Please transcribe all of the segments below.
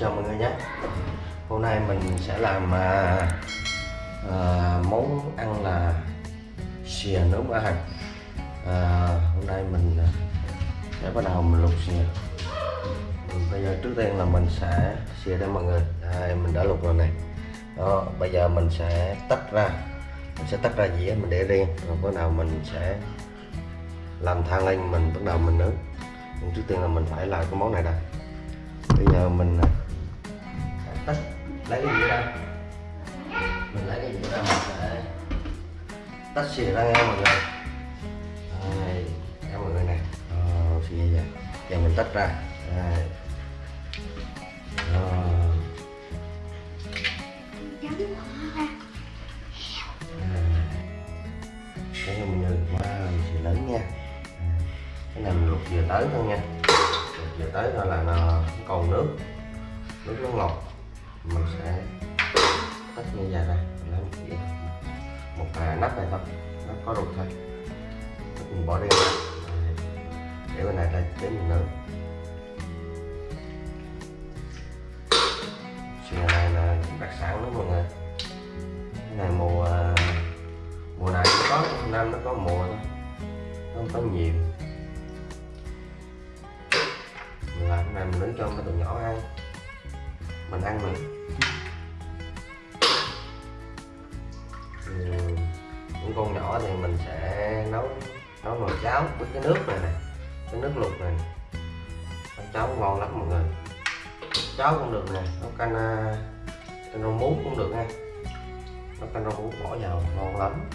chào mọi người nhé. Hôm nay mình sẽ làm à, à, món ăn là xìa nướng ở hành. À, Hôm nay mình à, sẽ bắt đầu mình luộc xìa. Bây giờ trước tiên là mình sẽ xìa đây mọi người. Đây, Mình đã luộc rồi này. Đó, Bây giờ mình sẽ tách ra. Mình sẽ tách ra dĩa mình để riêng. Rồi bắt đầu mình sẽ làm than lên mình bắt đầu mình nướng. Nhưng trước tiên là mình phải làm cái món này đã. Bây giờ mình à, à, lấy cái gì ra? Mình lấy cái gì ra mình sẽ tách xì ra nghe mọi người. Đây mọi người nè ờ, xìa vậy? Giờ mình tách ra. Đây. Cái này mình được lớn nha. Cái này mình luộc vừa tới thôi nha. Luộc vừa tới thôi là nó còn nước. Nước nó ngọt mình sẽ tách như vậy ra mình lấy một cái một à, nắp này thôi nó có ruột thôi. Mình bỏ đi. Ra để bên này đây để mình nướng. Chuyện này là đặc sản đó mọi người. Cái này mùa mùa này nó có năm nó có mùa thôi nó không có nhiều. Mình làm cái này mình nướng cho mấy tụi nhỏ ăn. Mình ăn mình cháo với cái nước này nè cái nước luộc này nấu cháo ngon lắm mọi người. Cháo cũng được nè nấu canh à, canh rau muống cũng được nha. Nấu canh rau muống bỏ vào, ngon lắm.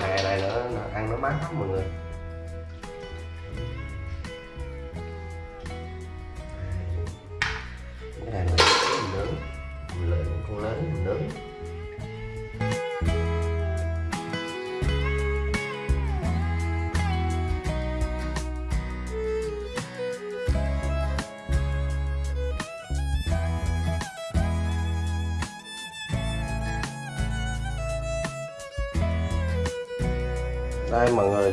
Hè này nữa là ăn nó mát lắm mọi người. Cái này là mình nướng mình lựa con lớn, mình nướng. Đây mọi người.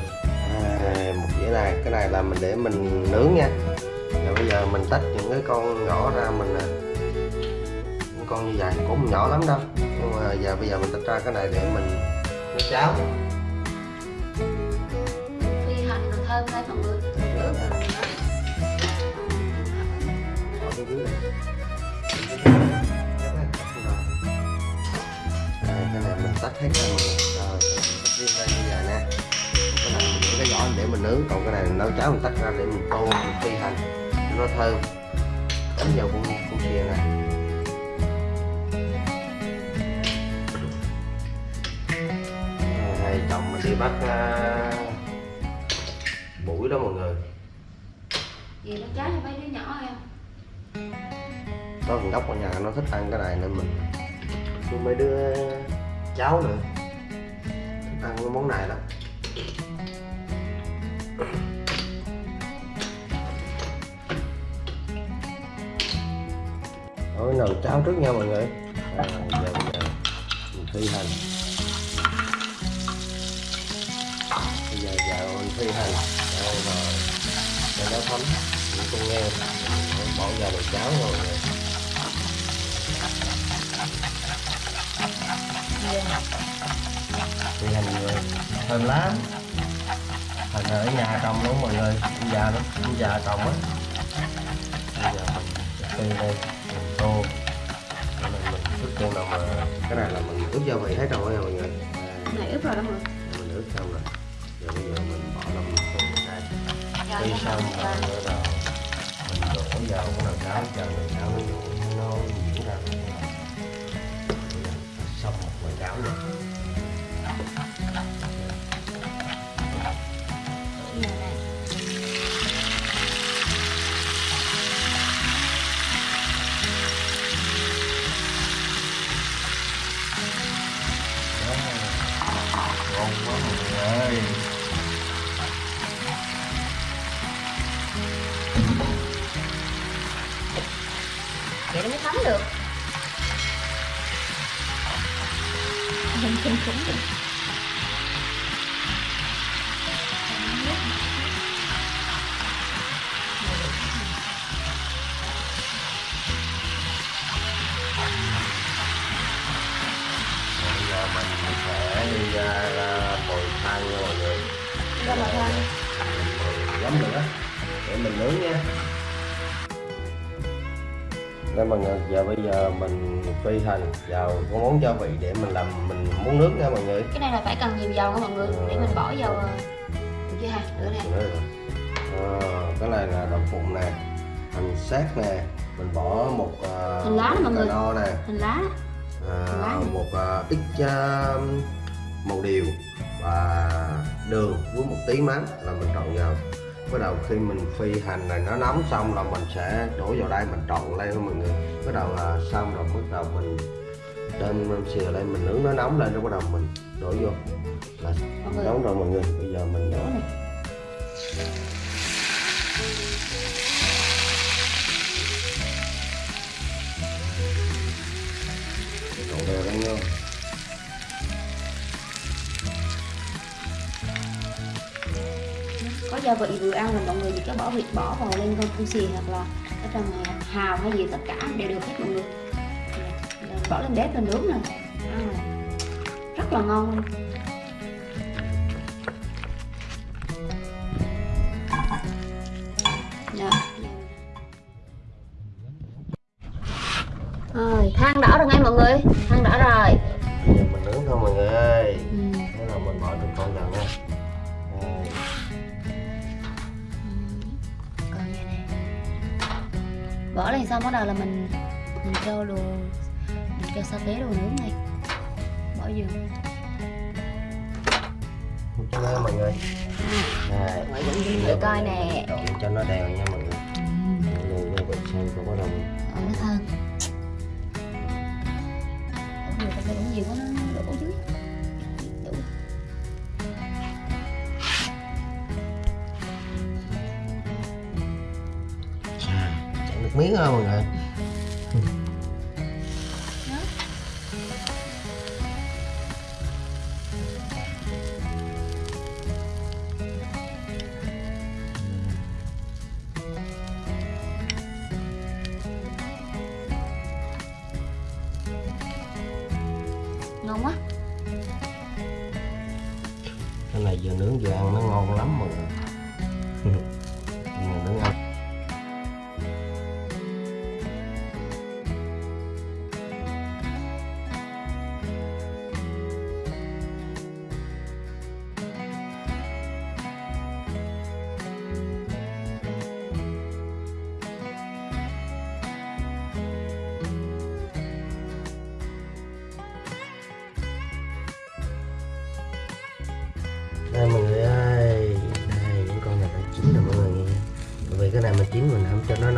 À, một dĩa này. Cái này là mình để mình nướng nha. Rồi bây giờ mình tách những cái con nhỏ ra mình à, những con như vậy. Cũng không nhỏ lắm đâu. Nhưng mà giờ bây giờ mình tách ra cái này để mình nấu cháo. Phi hành thơm đây. Mọi người cái này mình tách hết ra mọi người nướng. Còn cái này nấu cháo mình tách ra để mình tô mình phi hành. Cho nó thơm. Đánh vào con con xìa này này chồng mình đi bắt à, buổi đó mọi người. Gì nó trái cho mấy đứa nhỏ em có thằng gốc ở nhà nó thích ăn cái này nên mình cho mấy đứa cháu nữa. Thích ăn cái món này lắm cháo trước nha mọi người. Rồi giờ bây giờ mình thi hành. Bây giờ giờ mình thi hành. Đây rồi. Cho nó thấm. Những con nghe. Bỏ vào nồi cháo rồi. Mọi người hành người. Thơm lắm. Hành ở nhà trồng luôn mọi người. Ông già nó ông già trồng á. Bây giờ mình sẽ đây. Mình tô này tiên là mà cái này là mình ướp gia vị hết rồi nha mọi người. Cái này ướp rồi đó mọi mình ướp xong rồi. Giờ bây giờ mình bỏ lâm tùng đây người khi xong rồi đầu mình đổ vào cái nồi cháo chờ nồi cháo nó nó diễn ra. Xong một nồi cháo rồi nó mới thấm được. Mình kinh khủng được đi ra à, mồi than nha ra mồi than. Giống nữa để mình nướng nha đây mọi người giờ bây giờ mình phi hành vào cái món gia vị để mình làm mình muốn nướng nha mọi người. Cái này là phải cần nhiều dầu nha mọi người để mình bỏ vào ờ, được chưa ha nữa. Ờ, cái này là đậu phụng nè hành sát nè mình bỏ một uh, Hành lá nè mọi người. nè. Hành lá. À, lá. một à, ít à, màu điều và đường với một tí mắm là mình trộn vào bắt đầu khi mình phi hành này nó nóng xong là mình sẽ đổ vào đây mình trộn lên mọi người. Bắt đầu là xong rồi bắt đầu mình đem xìa lên mình nướng nó nóng lên rồi bắt đầu mình đổ vô. Là nóng rồi mọi người bây giờ mình đổ này. Đổ đều lên nha có gia vị vừa ăn là mọi người chỉ có bỏ vịt bỏ vào lên con cu xì hoặc là ở trong này hào hay gì tất cả đều được hết mọi người. Dạ, bỏ lên bếp lên nướng nè. Ăn này rất là ngon luôn. Dạ. Rồi, than đỏ rồi ngay mọi người. Than đỏ rồi. Bỏ lên xong bắt đầu là mình Mình cho đồ Mình cho sa tế đồ nướng này Bỏ vô. Cho nó mọi người. Thử coi nè. Cho nó đều nha mọi người. Mọi người vị xong rồi bắt đầu Ờ, nó thơm. Nhiều quá nó đổ dưới miếng không mọi người. Ngon quá cái này vừa nướng vừa ăn nó ngon lắm mọi người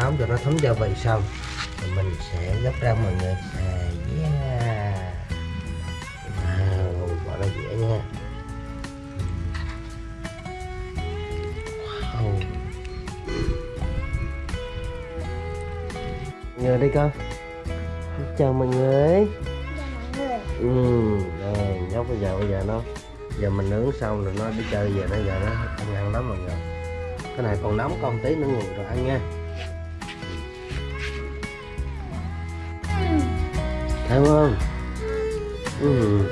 nóng cho nó thấm gia vị xong thì mình sẽ gấp ra mọi người à, yeah wow bỏ ra dĩa nha. Wow. Người đi con chào mọi người. Ừ rồi nhóc bây giờ bây giờ nó giờ mình nướng xong rồi nó đi chơi về nó giờ nó ăn ăn lắm mọi người. Cái này còn nóng con tí nữa nguội rồi ăn nha. Thấy không ừ. Ừ.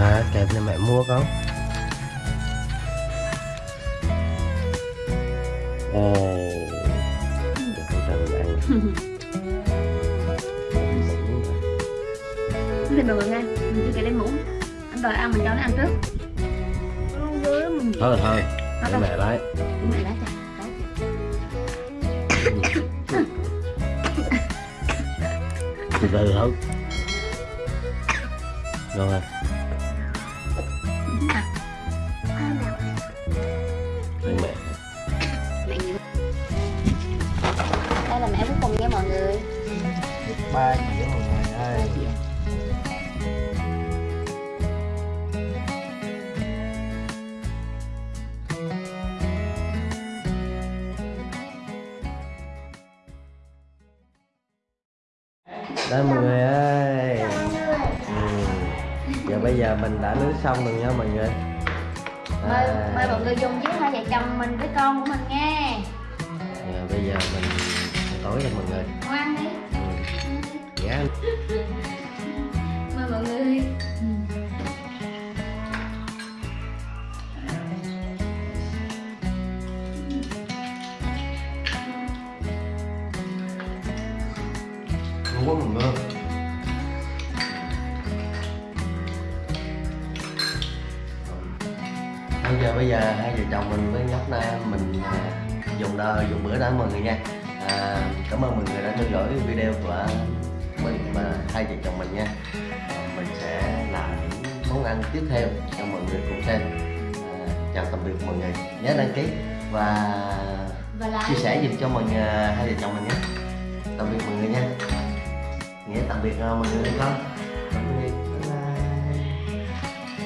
À kẹp này mẹ mua trần ăn Mụn rồi. Thì mọi người nghe Mình chưa kể lên muỗng. Anh đòi ăn mình cho nó ăn trước. Thôi thôi. Mẹ lấy. Mẹ lá cho từ thôi rồi. Ăn mẹ. Đây là mẹ cuối cùng nha mọi người. Ba dĩa mọi người ơi giờ bây giờ mình đã nướng xong rồi nha mọi người. Mời, mời à. mọi người dùng chiếc hai vợ chồng mình với con của mình nghe rồi à, bây giờ mình tối rồi mọi người. Ngoan đi. Ừ. Dạ. mời mọi người Ngon quá mọi người bây giờ hai vợ chồng mình với nhóc na mình à, dùng đo dùng bữa đó mọi người nha. À, cảm ơn mọi người đã theo dõi video của mình và hai vợ chồng mình nha. À, mình sẽ làm những món ăn tiếp theo cho mọi người cùng xem. À, chào tạm biệt mọi người. Nhớ đăng ký và và là chia sẻ giùm cho mọi người hai vợ chồng mình nhé tạm biệt mọi người nha. Nghĩa tạm biệt uh, mọi người không